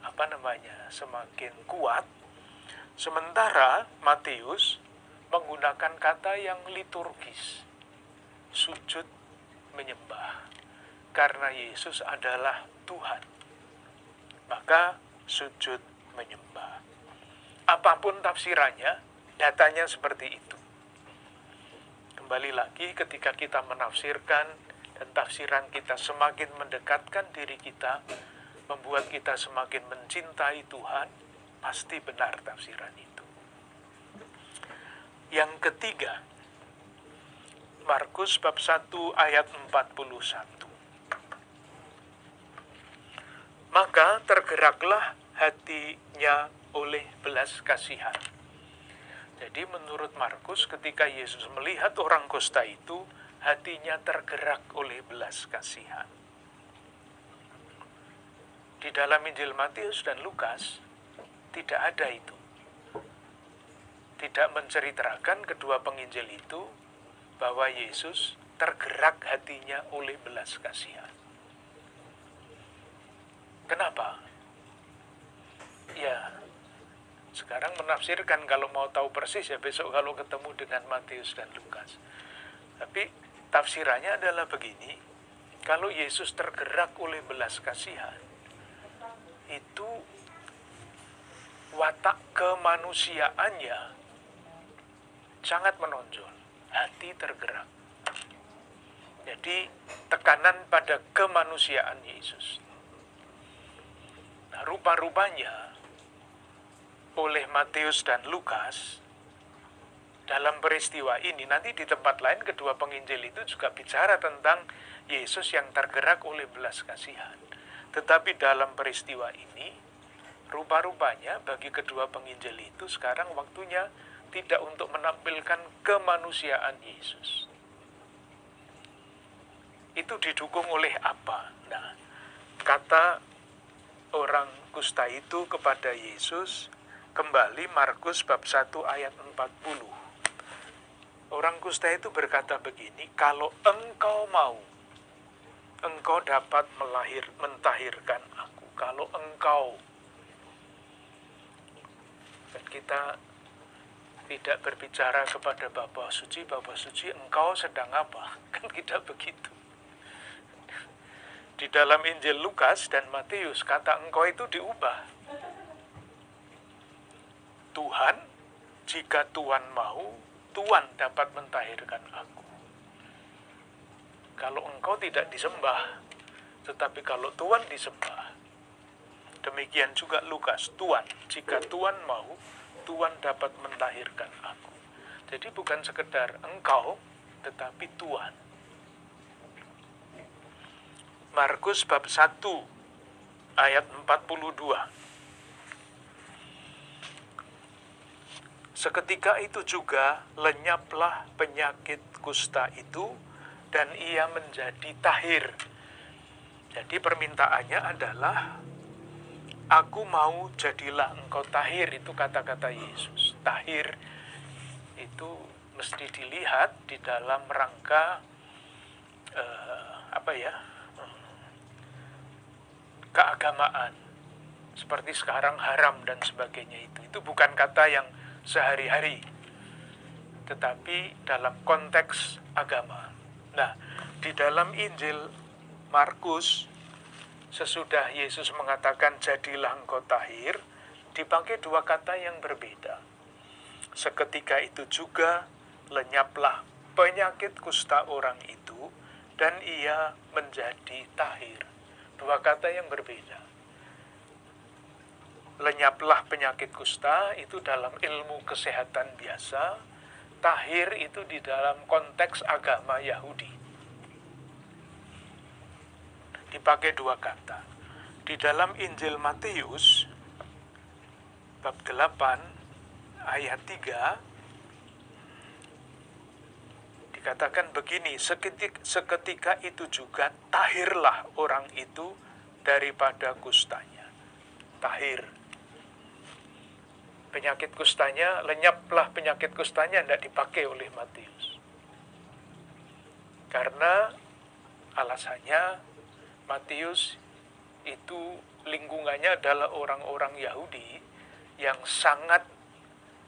S2: apa namanya semakin kuat. Sementara Matius menggunakan kata yang liturgis sujud menyembah karena Yesus adalah Tuhan. Maka sujud menyembah apa pun tafsirannya datanya seperti itu kembali lagi ketika kita menafsirkan dan tafsiran kita semakin mendekatkan diri kita, membuat kita semakin mencintai Tuhan, pasti benar tafsiran itu. Yang ketiga, Markus bab 1 ayat 41. Maka tergeraklah hatinya oleh belas kasihan jadi menurut Markus ketika Yesus melihat orang kusta itu, hatinya tergerak oleh belas kasihan. Di dalam Injil Matius dan Lukas tidak ada itu. Tidak menceritakan kedua penginjil itu bahwa Yesus tergerak hatinya oleh belas kasihan. Kenapa? Ya, sekarang menafsirkan kalau mau tahu persis ya besok kalau ketemu dengan Matius dan Lukas. Tapi tafsirannya adalah begini, kalau Yesus tergerak oleh belas kasihan, itu watak kemanusiaannya sangat menonjol, hati tergerak. Jadi tekanan pada kemanusiaan Yesus. Nah, rupa-rupanya oleh Matius dan Lukas dalam peristiwa ini nanti di tempat lain kedua penginjil itu juga bicara tentang Yesus yang tergerak oleh belas kasihan. Tetapi dalam peristiwa ini rupa-rupanya bagi kedua penginjil itu sekarang waktunya tidak untuk menampilkan kemanusiaan Yesus. Itu didukung oleh apa? Nah, kata orang kusta itu kepada Yesus, Kembali Markus bab 1 ayat 40. Orang kusta itu berkata begini, kalau engkau mau, engkau dapat melahir, mentahirkan aku. Kalau engkau, dan kita tidak berbicara kepada Bapak Suci, Bapak Suci, engkau sedang apa? Kan tidak begitu. Di dalam Injil Lukas dan Matius, kata engkau itu diubah Tuhan, jika Tuhan mau, Tuhan dapat mentahirkan aku. Kalau engkau tidak disembah, tetapi kalau Tuhan disembah, demikian juga Lukas, Tuhan, jika Tuhan mau, Tuhan dapat mentahirkan aku. Jadi bukan sekedar engkau, tetapi Tuhan. Markus bab 1 ayat 42. Seketika itu juga lenyaplah penyakit kusta itu dan ia menjadi tahir. Jadi permintaannya adalah Aku mau jadilah engkau tahir itu kata-kata Yesus. Tahir itu mesti dilihat di dalam rangka uh, apa ya keagamaan seperti sekarang haram dan sebagainya itu itu bukan kata yang sehari-hari. Tetapi dalam konteks agama. Nah di dalam Injil Markus sesudah Yesus mengatakan jadilah engkau tahir dipakai dua kata yang berbeda. Seketika itu juga lenyaplah penyakit kusta orang itu dan ia menjadi tahir. Dua kata yang berbeda lenyaplah penyakit kusta itu dalam ilmu kesehatan biasa, tahir itu di dalam konteks agama Yahudi. Dipakai dua kata. Di dalam Injil Matius bab 8 ayat 3 dikatakan begini, seketika, seketika itu juga tahirlah orang itu daripada kustanya. Tahir penyakit kustanya, lenyaplah penyakit kustanya, tidak dipakai oleh Matius. Karena alasannya Matius itu lingkungannya adalah orang-orang Yahudi yang sangat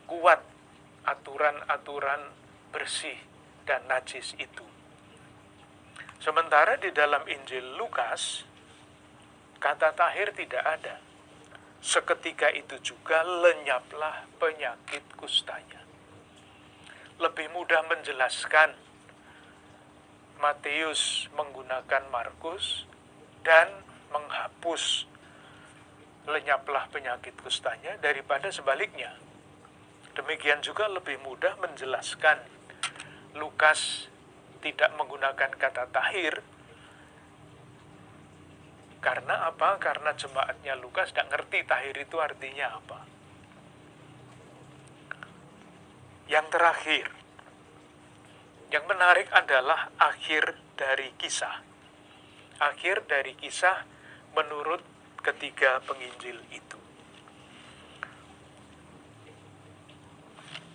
S2: kuat aturan-aturan bersih dan najis itu. Sementara di dalam Injil Lukas, kata tahir tidak ada Seketika itu juga lenyaplah penyakit kustanya. Lebih mudah menjelaskan Matius menggunakan Markus dan menghapus lenyaplah penyakit kustanya daripada sebaliknya. Demikian juga lebih mudah menjelaskan Lukas tidak menggunakan kata tahir karena apa? Karena jemaatnya Lukas tidak ngerti tahir itu artinya apa. Yang terakhir, yang menarik adalah akhir dari kisah. Akhir dari kisah menurut ketiga penginjil itu.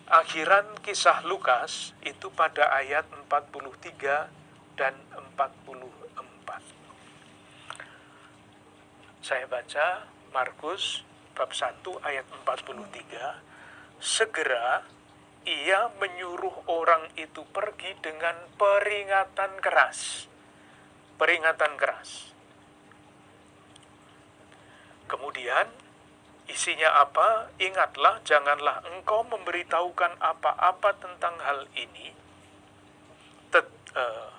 S2: Akhiran kisah Lukas itu pada ayat 43 dan 44. Saya baca Markus bab 1 ayat 43. Segera ia menyuruh orang itu pergi dengan peringatan keras. Peringatan keras. Kemudian isinya apa? Ingatlah, janganlah engkau memberitahukan apa-apa tentang hal ini. Tet, uh,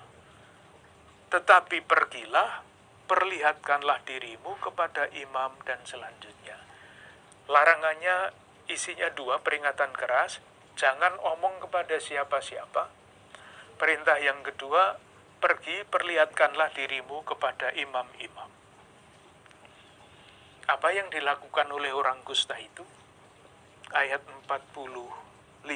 S2: tetapi pergilah perlihatkanlah dirimu kepada imam dan selanjutnya. Larangannya isinya dua peringatan keras, jangan omong kepada siapa-siapa. Perintah yang kedua, pergi perlihatkanlah dirimu kepada imam-imam. Apa yang dilakukan oleh orang kusta itu? Ayat 45.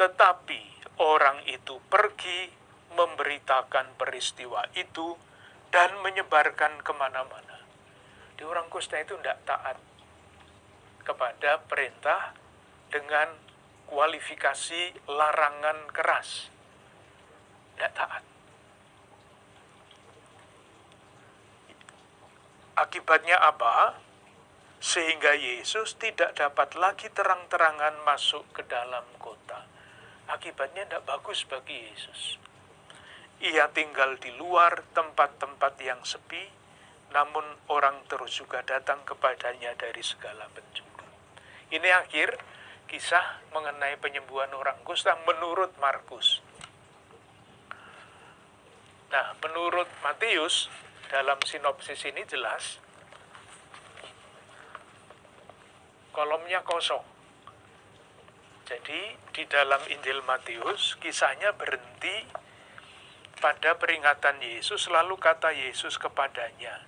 S2: Tetapi orang itu pergi memberitakan peristiwa itu dan menyebarkan ke mana-mana. Di orang kusta itu tidak taat kepada perintah dengan kualifikasi larangan keras. Tidak taat. Akibatnya apa? Sehingga Yesus tidak dapat lagi terang-terangan masuk ke dalam kota. Akibatnya tidak bagus bagi Yesus. Ia tinggal di luar tempat-tempat yang sepi, namun orang terus juga datang kepadanya dari segala penjuru. Ini akhir kisah mengenai penyembuhan orang kusta menurut Markus. Nah, menurut Matius, dalam sinopsis ini jelas, kolomnya kosong. Jadi, di dalam Injil Matius, kisahnya berhenti pada peringatan Yesus, lalu kata Yesus kepadanya,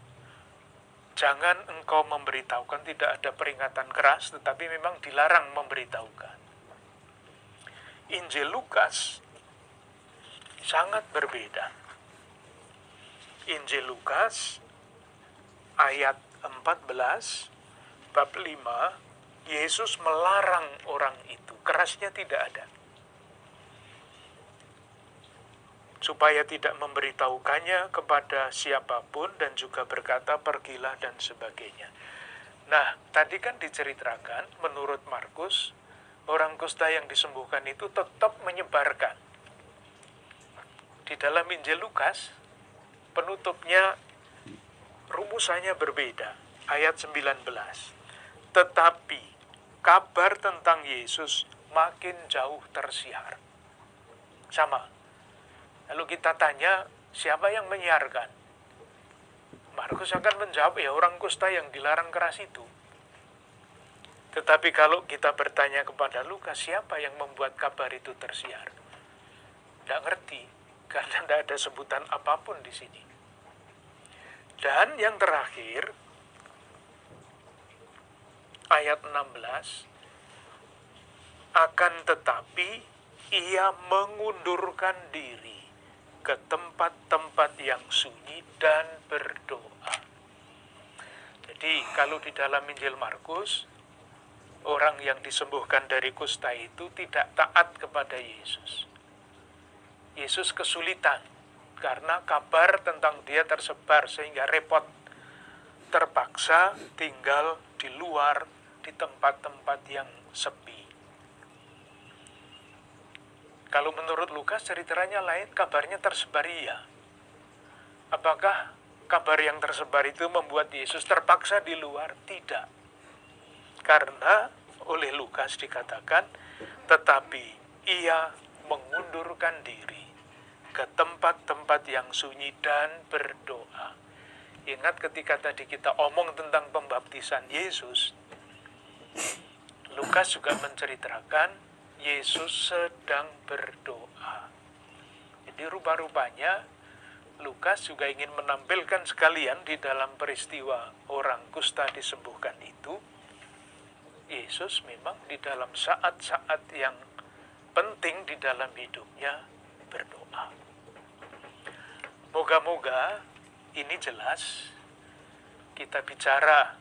S2: Jangan engkau memberitahukan, tidak ada peringatan keras, tetapi memang dilarang memberitahukan. Injil Lukas sangat berbeda. Injil Lukas ayat 14 bab 5 Yesus melarang orang itu kerasnya tidak ada. Supaya tidak memberitahukannya kepada siapa pun dan juga berkata pergilah dan sebagainya. Nah, tadi kan diceritakan menurut Markus, orang kusta yang disembuhkan itu tetap menyebarkan. Di dalam Injil Lukas, penutupnya rumusannya berbeda. Ayat 19. Tetapi kabar tentang Yesus makin jauh tersiar. Sama. Lalu kita tanya, siapa yang menyiarkan? Markus akan menjawab, ya orang kusta yang dilarang keras itu. Tetapi kalau kita bertanya kepada Lukas, siapa yang membuat kabar itu tersiar? Tidak ngerti, karena tidak ada sebutan apa pun di sini. Dan yang terakhir, ayat 16, akan tetapi ia mengundurkan diri ke tempat-tempat yang sunyi dan berdoa. Jadi kalau di dalam Injil Markus, orang yang disembuhkan dari kusta itu tidak taat kepada Yesus. Yesus kesulitan karena kabar tentang dia tersebar sehingga repot terpaksa tinggal di luar di tempat-tempat yang sepi. Kalau menurut Lukas ceritanya lain, kabarnya tersebar iya. Apakah kabar yang tersebar itu membuat Yesus terpaksa di luar? Tidak. Karena oleh Lukas dikatakan, tetapi ia mengundurkan diri ke tempat-tempat yang sunyi dan berdoa. Ingat ketika tadi kita omong tentang pembaptisan Yesus, Lukas juga menceritakan Yesus sedang berdoa. Jadi rupa-rupanya Lukas juga ingin menampilkan sekalian di dalam peristiwa orang kusta disembuhkan itu, Yesus memang di dalam saat-saat yang penting di dalam hidupnya berdoa. Moga-moga ini jelas kita bicara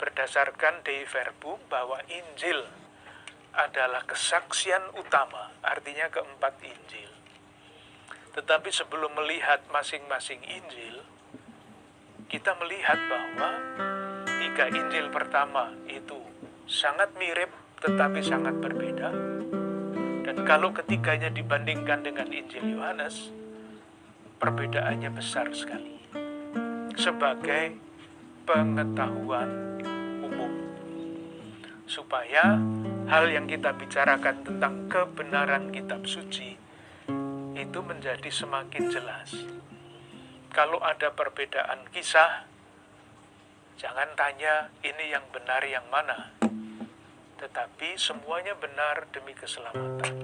S2: berdasarkan Dei Verbum bahwa Injil adalah kesaksian utama, artinya keempat Injil. Tetapi sebelum melihat masing-masing Injil, kita melihat bahwa tiga Injil pertama itu sangat mirip tetapi sangat berbeda. Dan kalau ketiganya dibandingkan dengan Injil Yohanes, perbedaannya besar sekali. Sebagai pengetahuan umum. Supaya hal yang kita bicarakan tentang kebenaran kitab suci itu menjadi semakin jelas. Kalau ada perbedaan kisah, jangan tanya ini yang benar yang mana. Tetapi semuanya benar demi keselamatan.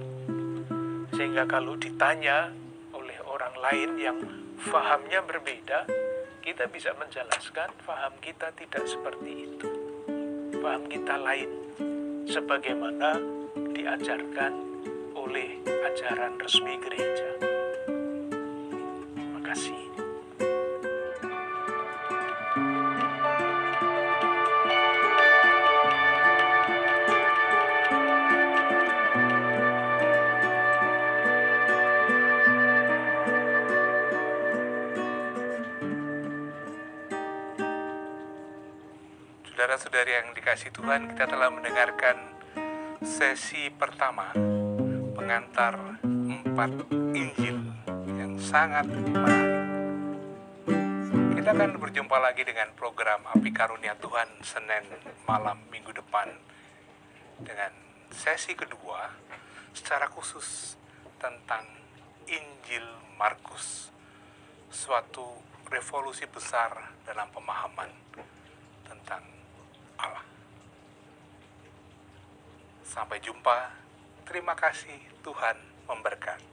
S2: Sehingga kalau ditanya oleh orang lain yang fahamnya berbeda, kita bisa menjelaskan faham kita tidak seperti itu. Faham kita lain sebagaimana diajarkan oleh ajaran resmi gereja. Makasih.
S1: Saudara-saudari yang dikasih Tuhan, kita telah mendengarkan sesi pertama pengantar empat Injil yang sangat menarik. Kita akan berjumpa lagi dengan program Api Karunia Tuhan Senin malam minggu depan dengan sesi kedua secara khusus tentang Injil Markus, suatu revolusi besar dalam pemahaman tentang Allah. Sampai jumpa. Terima kasih Tuhan memberkati.